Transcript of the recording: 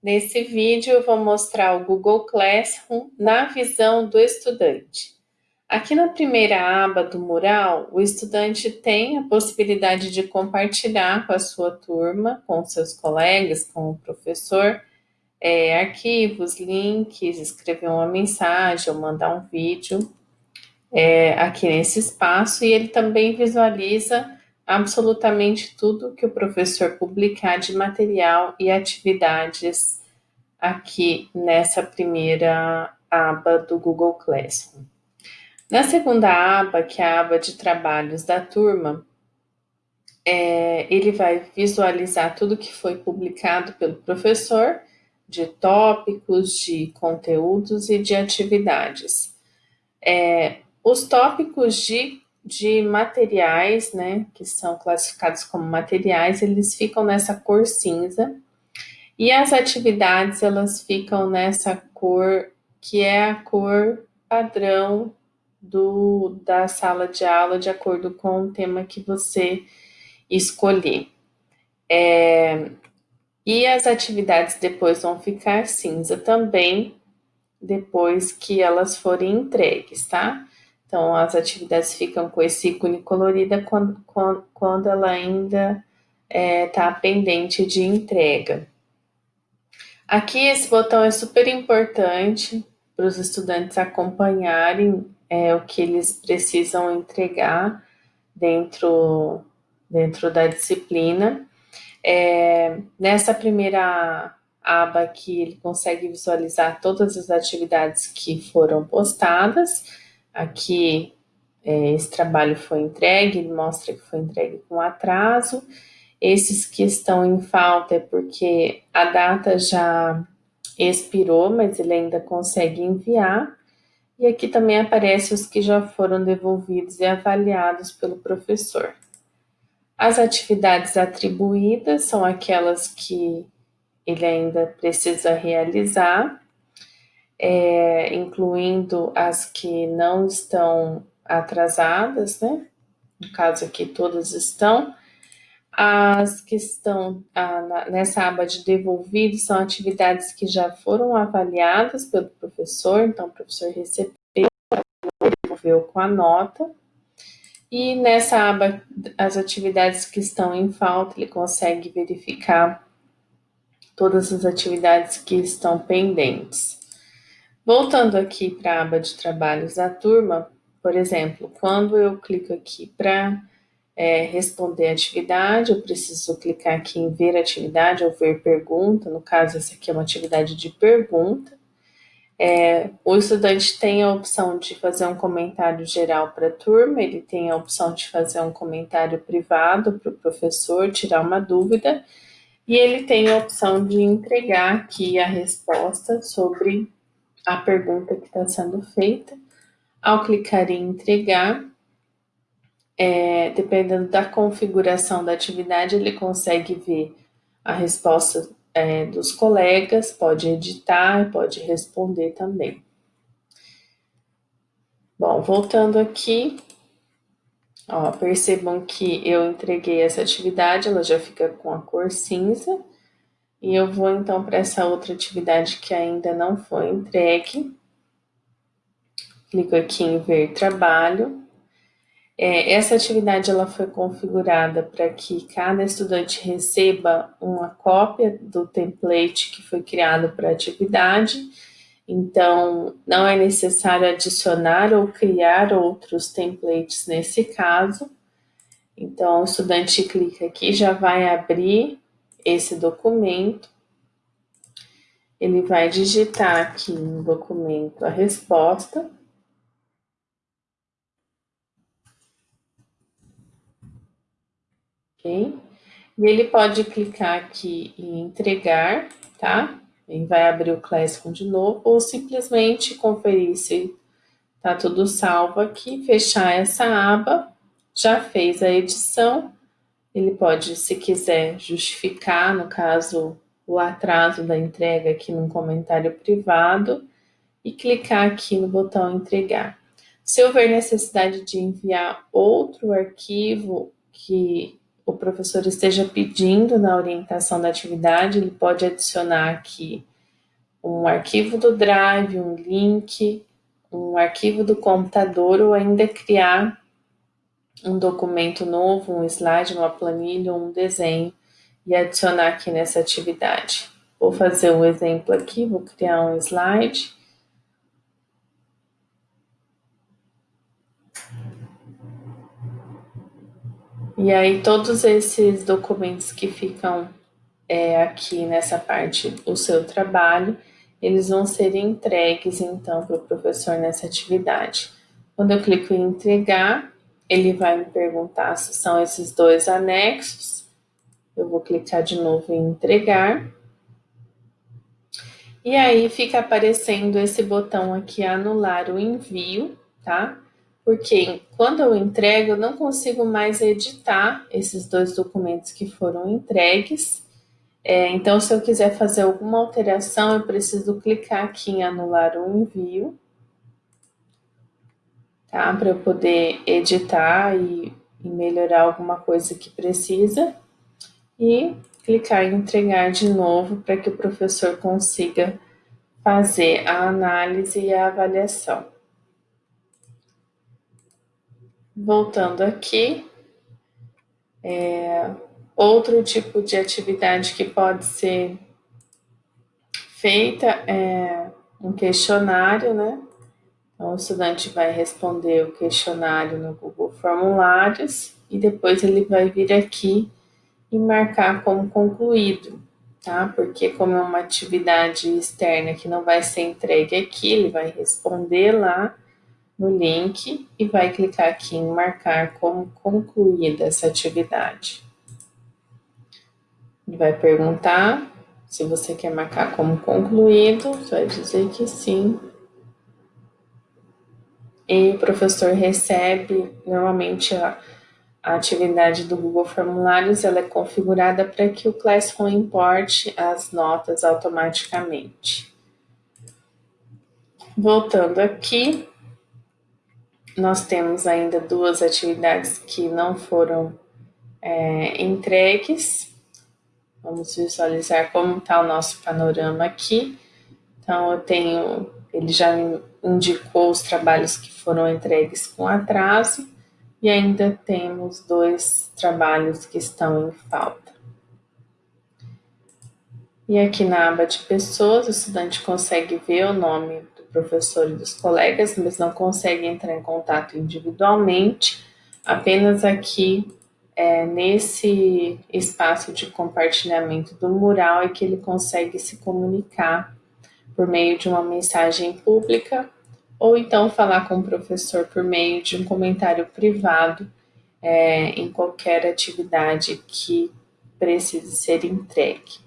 Nesse vídeo eu vou mostrar o Google Classroom na visão do estudante. Aqui na primeira aba do mural, o estudante tem a possibilidade de compartilhar com a sua turma, com seus colegas, com o professor, é, arquivos, links, escrever uma mensagem ou mandar um vídeo é, aqui nesse espaço e ele também visualiza absolutamente tudo que o professor publicar de material e atividades aqui nessa primeira aba do Google Classroom. Na segunda aba, que é a aba de trabalhos da turma, é, ele vai visualizar tudo que foi publicado pelo professor, de tópicos, de conteúdos e de atividades. É, os tópicos de de materiais, né, que são classificados como materiais, eles ficam nessa cor cinza. E as atividades, elas ficam nessa cor que é a cor padrão do, da sala de aula, de acordo com o tema que você escolher. É, e as atividades depois vão ficar cinza também, depois que elas forem entregues, tá? Então, as atividades ficam com esse ícone colorida quando, quando, ela ainda está é, tá pendente de entrega. Aqui, esse botão é super importante para os estudantes acompanharem é, o que eles precisam entregar dentro, dentro da disciplina. É, nessa primeira aba aqui, ele consegue visualizar todas as atividades que foram postadas, Aqui, é, esse trabalho foi entregue, mostra que foi entregue com atraso. Esses que estão em falta é porque a data já expirou, mas ele ainda consegue enviar. E aqui também aparece os que já foram devolvidos e avaliados pelo professor. As atividades atribuídas são aquelas que ele ainda precisa realizar é, incluindo as que não estão atrasadas, né? No caso aqui, todas estão. As que estão nessa aba de devolvidos são atividades que já foram avaliadas pelo professor, então o professor recebeu, devolveu com a nota. E nessa aba, as atividades que estão em falta, ele consegue verificar todas as atividades que estão pendentes. Voltando aqui para a aba de trabalhos da turma, por exemplo, quando eu clico aqui para é, responder atividade, eu preciso clicar aqui em ver atividade ou ver pergunta, no caso essa aqui é uma atividade de pergunta. É, o estudante tem a opção de fazer um comentário geral para a turma, ele tem a opção de fazer um comentário privado para o professor, tirar uma dúvida, e ele tem a opção de entregar aqui a resposta sobre a pergunta que está sendo feita. Ao clicar em entregar, é, dependendo da configuração da atividade, ele consegue ver a resposta é, dos colegas, pode editar, pode responder também. Bom, voltando aqui, ó, percebam que eu entreguei essa atividade, ela já fica com a cor cinza, e eu vou então para essa outra atividade que ainda não foi entregue. Clico aqui em ver trabalho. É, essa atividade ela foi configurada para que cada estudante receba uma cópia do template que foi criado para a atividade. Então, não é necessário adicionar ou criar outros templates nesse caso. Então, o estudante clica aqui, já vai abrir esse documento, ele vai digitar aqui no documento a resposta. Ok? E ele pode clicar aqui em entregar, tá? Ele vai abrir o Classroom de novo, ou simplesmente conferir se tá tudo salvo aqui, fechar essa aba, já fez a edição, ele pode, se quiser, justificar, no caso, o atraso da entrega aqui num comentário privado e clicar aqui no botão entregar. Se houver necessidade de enviar outro arquivo que o professor esteja pedindo na orientação da atividade, ele pode adicionar aqui um arquivo do Drive, um link, um arquivo do computador ou ainda criar um documento novo, um slide, uma planilha, um desenho e adicionar aqui nessa atividade. Vou fazer um exemplo aqui, vou criar um slide. E aí todos esses documentos que ficam é, aqui nessa parte, o seu trabalho, eles vão ser entregues então para o professor nessa atividade. Quando eu clico em entregar, ele vai me perguntar se são esses dois anexos. Eu vou clicar de novo em entregar. E aí fica aparecendo esse botão aqui, anular o envio, tá? Porque quando eu entrego, eu não consigo mais editar esses dois documentos que foram entregues. É, então, se eu quiser fazer alguma alteração, eu preciso clicar aqui em anular o envio tá? Para eu poder editar e, e melhorar alguma coisa que precisa. E clicar em entregar de novo para que o professor consiga fazer a análise e a avaliação. Voltando aqui, é, outro tipo de atividade que pode ser feita é um questionário, né? Então, o estudante vai responder o questionário no Google Formulários e depois ele vai vir aqui e marcar como concluído, tá? Porque como é uma atividade externa que não vai ser entregue aqui, ele vai responder lá no link e vai clicar aqui em marcar como concluída essa atividade. Ele vai perguntar se você quer marcar como concluído, você vai dizer que sim e o professor recebe normalmente a, a atividade do Google Formulários ela é configurada para que o Classroom importe as notas automaticamente. Voltando aqui, nós temos ainda duas atividades que não foram é, entregues. Vamos visualizar como está o nosso panorama aqui. Então, eu tenho, ele já indicou os trabalhos que foram entregues com atraso e ainda temos dois trabalhos que estão em falta. E aqui na aba de pessoas, o estudante consegue ver o nome do professor e dos colegas, mas não consegue entrar em contato individualmente, apenas aqui é, nesse espaço de compartilhamento do mural é que ele consegue se comunicar por meio de uma mensagem pública ou então falar com o professor por meio de um comentário privado é, em qualquer atividade que precise ser entregue.